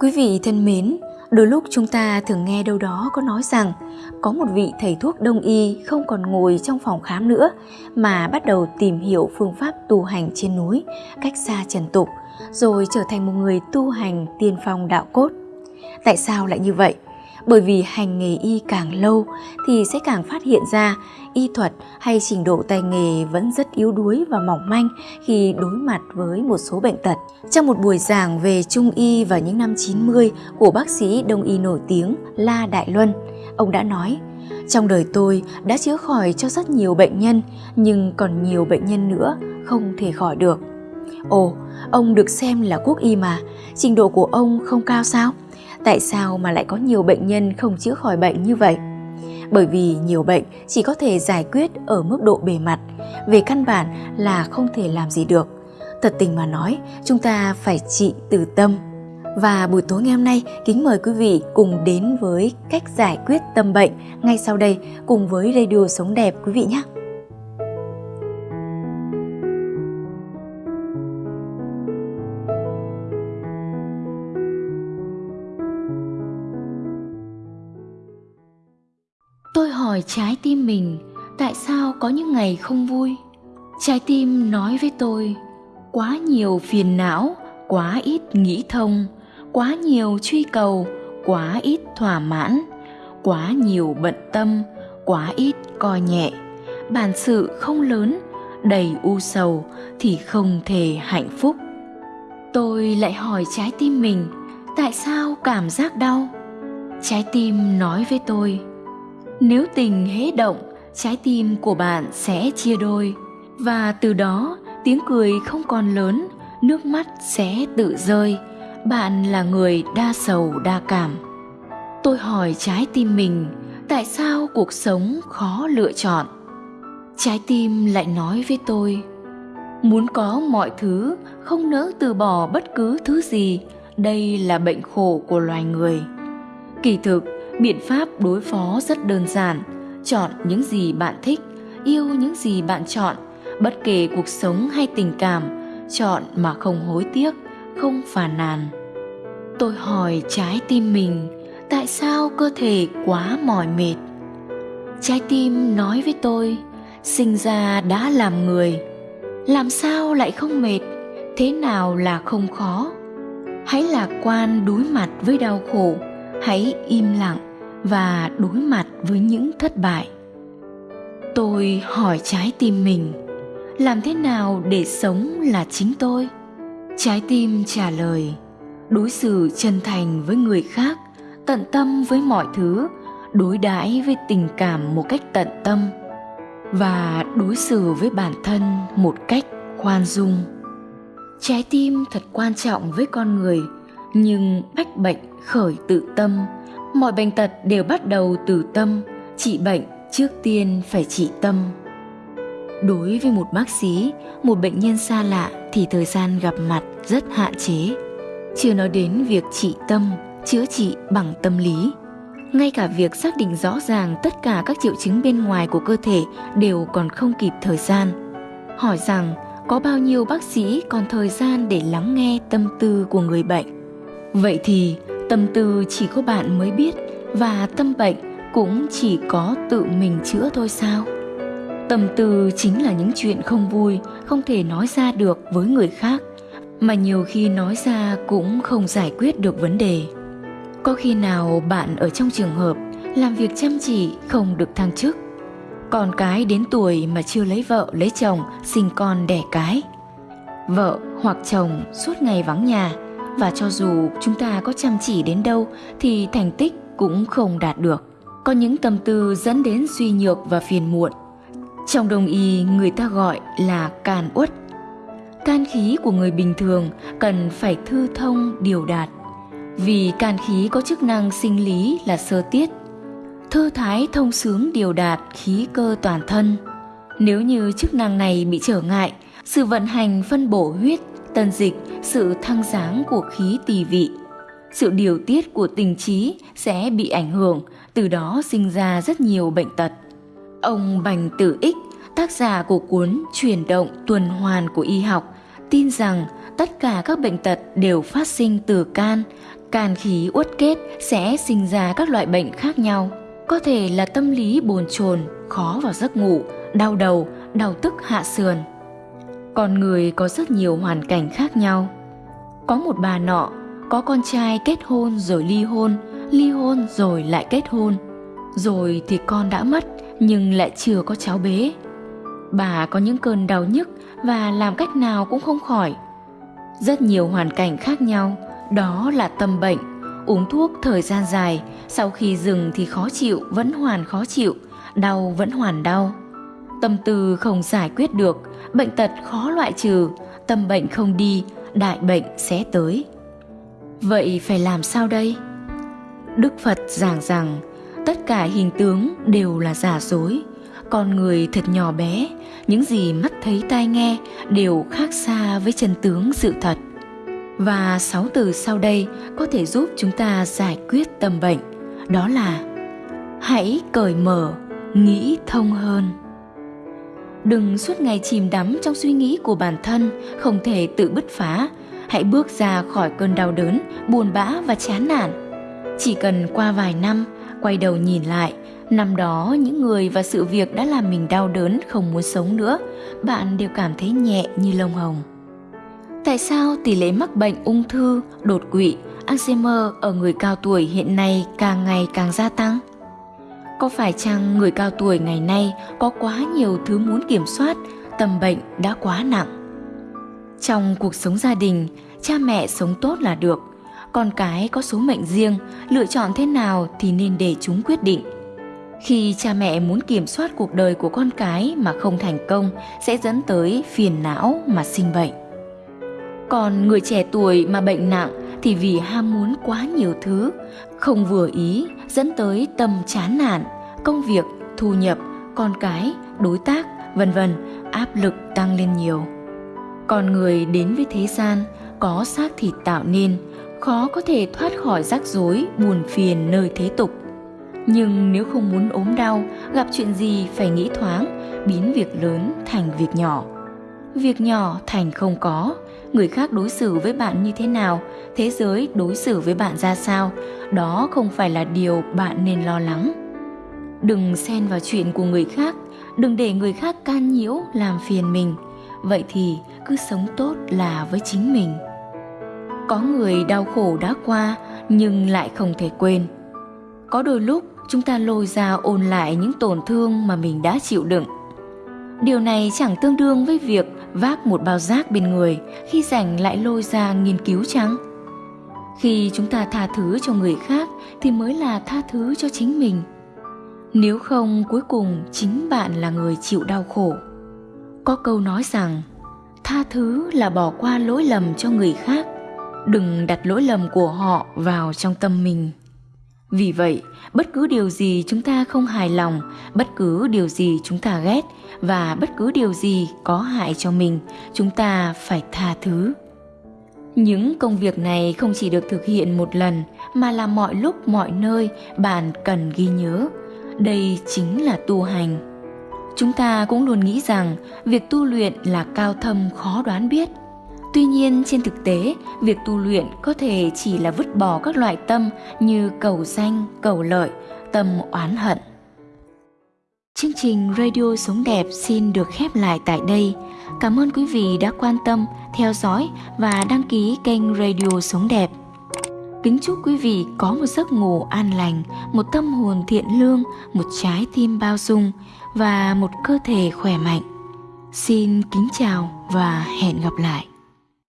Quý vị thân mến, đôi lúc chúng ta thường nghe đâu đó có nói rằng có một vị thầy thuốc đông y không còn ngồi trong phòng khám nữa mà bắt đầu tìm hiểu phương pháp tu hành trên núi, cách xa trần tục, rồi trở thành một người tu hành tiên phong đạo cốt. Tại sao lại như vậy? Bởi vì hành nghề y càng lâu thì sẽ càng phát hiện ra y thuật hay trình độ tay nghề vẫn rất yếu đuối và mỏng manh khi đối mặt với một số bệnh tật. Trong một buổi giảng về trung y vào những năm 90 của bác sĩ đông y nổi tiếng La Đại Luân, ông đã nói trong đời tôi đã chữa khỏi cho rất nhiều bệnh nhân, nhưng còn nhiều bệnh nhân nữa không thể khỏi được. Ồ, ông được xem là quốc y mà, trình độ của ông không cao sao? Tại sao mà lại có nhiều bệnh nhân không chữa khỏi bệnh như vậy? Bởi vì nhiều bệnh chỉ có thể giải quyết ở mức độ bề mặt, về căn bản là không thể làm gì được. Thật tình mà nói, chúng ta phải trị từ tâm. Và buổi tối ngày hôm nay, kính mời quý vị cùng đến với cách giải quyết tâm bệnh ngay sau đây cùng với Radio Sống Đẹp quý vị nhé. Hỏi trái tim mình, tại sao có những ngày không vui? Trái tim nói với tôi, quá nhiều phiền não, quá ít nghĩ thông, quá nhiều truy cầu, quá ít thỏa mãn, quá nhiều bận tâm, quá ít coi nhẹ. Bản sự không lớn, đầy u sầu thì không thể hạnh phúc. Tôi lại hỏi trái tim mình, tại sao cảm giác đau? Trái tim nói với tôi nếu tình hễ động, trái tim của bạn sẽ chia đôi và từ đó tiếng cười không còn lớn, nước mắt sẽ tự rơi. Bạn là người đa sầu đa cảm. Tôi hỏi trái tim mình, tại sao cuộc sống khó lựa chọn? Trái tim lại nói với tôi, muốn có mọi thứ, không nỡ từ bỏ bất cứ thứ gì, đây là bệnh khổ của loài người. Kỳ thực, biện pháp đối phó rất đơn giản. Chọn những gì bạn thích, yêu những gì bạn chọn, bất kể cuộc sống hay tình cảm. Chọn mà không hối tiếc, không phàn nàn. Tôi hỏi trái tim mình, tại sao cơ thể quá mỏi mệt? Trái tim nói với tôi, sinh ra đã làm người, làm sao lại không mệt? Thế nào là không khó? Hãy lạc quan đối mặt với đau khổ, hãy im lặng và đối mặt với những thất bại. Tôi hỏi trái tim mình, làm thế nào để sống là chính tôi? Trái tim trả lời, đối xử chân thành với người khác, tận tâm với mọi thứ, đối đãi với tình cảm một cách tận tâm, và đối xử với bản thân một cách khoan dung. Trái tim thật quan trọng với con người, nhưng bách bệnh khởi tự tâm mọi bệnh tật đều bắt đầu từ tâm. Trị bệnh trước tiên phải trị tâm. Đối với một bác sĩ, một bệnh nhân xa lạ thì thời gian gặp mặt rất hạn chế. Chưa nói đến việc trị tâm, chữa trị bằng tâm lý. Ngay cả việc xác định rõ ràng tất cả các triệu chứng bên ngoài của cơ thể đều còn không kịp thời gian. Hỏi rằng, có bao nhiêu bác sĩ còn thời gian để lắng nghe tâm tư của người bệnh? Vậy thì tâm tư chỉ có bạn mới biết và tâm bệnh cũng chỉ có tự mình chữa thôi sao? Tâm tư chính là những chuyện không vui, không thể nói ra được với người khác, mà nhiều khi nói ra cũng không giải quyết được vấn đề. Có khi nào bạn ở trong trường hợp làm việc chăm chỉ không được thăng chức, còn cái đến tuổi mà chưa lấy vợ, lấy chồng, sinh con đẻ cái, vợ hoặc chồng suốt ngày vắng nhà và cho dù chúng ta có chăm chỉ đến đâu, thì thành tích cũng không đạt được. Có những tâm tư dẫn đến suy nhược và phiền muộn. Trong đồng y người ta gọi là can uất. Can khí của người bình thường cần phải thư thông, điều đạt. Vì can khí có chức năng sinh lý là sơ tiết. Thư thái thông sướng điều đạt khí cơ toàn thân. Nếu như chức năng này bị trở ngại, sự vận hành phân bổ huyết tân dịch sự thăng sáng của khí tỳ vị sự điều tiết của tình trí sẽ bị ảnh hưởng từ đó sinh ra rất nhiều bệnh tật ông bành tử ích tác giả của cuốn chuyển động tuần hoàn của y học tin rằng tất cả các bệnh tật đều phát sinh từ can, can khí uất kết sẽ sinh ra các loại bệnh khác nhau. Có thể là tâm lý bồn chồn, khó vào giấc ngủ, đau đầu, đau tức hạ sườn. Con người có rất nhiều hoàn cảnh khác nhau. Có một bà nọ, có con trai kết hôn rồi ly hôn, ly hôn rồi lại kết hôn. Rồi thì con đã mất nhưng lại chưa có cháu bế. Bà có những cơn đau nhức và làm cách nào cũng không khỏi. Rất nhiều hoàn cảnh khác nhau, đó là tâm bệnh. Uống thuốc thời gian dài, sau khi dừng thì khó chịu, vẫn hoàn khó chịu, đau vẫn hoàn đau. Tâm tư không giải quyết được, bệnh tật khó loại trừ, tâm bệnh không đi, đại bệnh sẽ tới. Vậy phải làm sao đây? Đức Phật giảng rằng tất cả hình tướng đều là giả dối, con người thật nhỏ bé, những gì mắt thấy tai nghe đều khác xa với chân tướng sự thật. Và sáu từ sau đây có thể giúp chúng ta giải quyết tâm bệnh, đó là hãy cởi mở, nghĩ thông hơn. Đừng suốt ngày chìm đắm trong suy nghĩ của bản thân, không thể tự bứt phá. Hãy bước ra khỏi cơn đau đớn, buồn bã và chán nản. Chỉ cần qua vài năm, quay đầu nhìn lại, năm đó những người và sự việc đã làm mình đau đớn không muốn sống nữa, bạn đều cảm thấy nhẹ như lông hồng. Tại sao tỷ lệ mắc bệnh ung thư, đột quỵ, Alzheimer ở người cao tuổi hiện nay càng ngày càng gia tăng? Có phải chăng người cao tuổi ngày nay có quá nhiều thứ muốn kiểm soát, tâm bệnh đã quá nặng? Trong cuộc sống gia đình, cha mẹ sống tốt là được, con cái có số mệnh riêng, lựa chọn thế nào thì nên để chúng quyết định. Khi cha mẹ muốn kiểm soát cuộc đời của con cái mà không thành công sẽ dẫn tới phiền não mà sinh bệnh. Còn người trẻ tuổi mà bệnh nặng thì vì ham muốn quá nhiều thứ, không vừa ý dẫn tới tâm chán nản, công việc, thu nhập, con cái, đối tác, vân vân áp lực tăng lên nhiều. Con người đến với thế gian có xác thịt tạo nên, khó có thể thoát khỏi rắc rối, buồn phiền nơi thế tục. Nhưng nếu không muốn ốm đau, gặp chuyện gì phải nghĩ thoáng, biến việc lớn thành việc nhỏ. Việc nhỏ thành không có, người khác đối xử với bạn như thế nào, thế giới đối xử với bạn ra sao, đó không phải là điều bạn nên lo lắng. Đừng xen vào chuyện của người khác, đừng để người khác can nhiễu làm phiền mình. Vậy thì cứ sống tốt là với chính mình. Có người đau khổ đã qua nhưng lại không thể quên. Có đôi lúc chúng ta lôi ra ôn lại những tổn thương mà mình đã chịu đựng. Điều này chẳng tương đương với việc vác một bao rác bên người khi rảnh lại lôi ra nghiên cứu chăng? Khi chúng ta tha thứ cho người khác thì mới là tha thứ cho chính mình. Nếu không cuối cùng chính bạn là người chịu đau khổ. Có câu nói rằng tha thứ là bỏ qua lỗi lầm cho người khác, đừng đặt lỗi lầm của họ vào trong tâm mình. Vì vậy, bất cứ điều gì chúng ta không hài lòng, bất cứ điều gì chúng ta ghét và bất cứ điều gì có hại cho mình, chúng ta phải tha thứ. Những công việc này không chỉ được thực hiện một lần mà là mọi lúc mọi nơi bạn cần ghi nhớ. Đây chính là tu hành. Chúng ta cũng luôn nghĩ rằng việc tu luyện là cao thâm khó đoán biết. Tuy nhiên trên thực tế, việc tu luyện có thể chỉ là vứt bỏ các loại tâm như cầu danh, cầu lợi, tâm oán hận. Chương trình Radio Sống Đẹp xin được khép lại tại đây. Cảm ơn quý vị đã quan tâm, theo dõi và đăng ký kênh Radio Sống Đẹp. Kính chúc quý vị có một giấc ngủ an lành, một tâm hồn thiện lương, một trái tim bao dung và một cơ thể khỏe mạnh. Xin kính chào và hẹn gặp lại.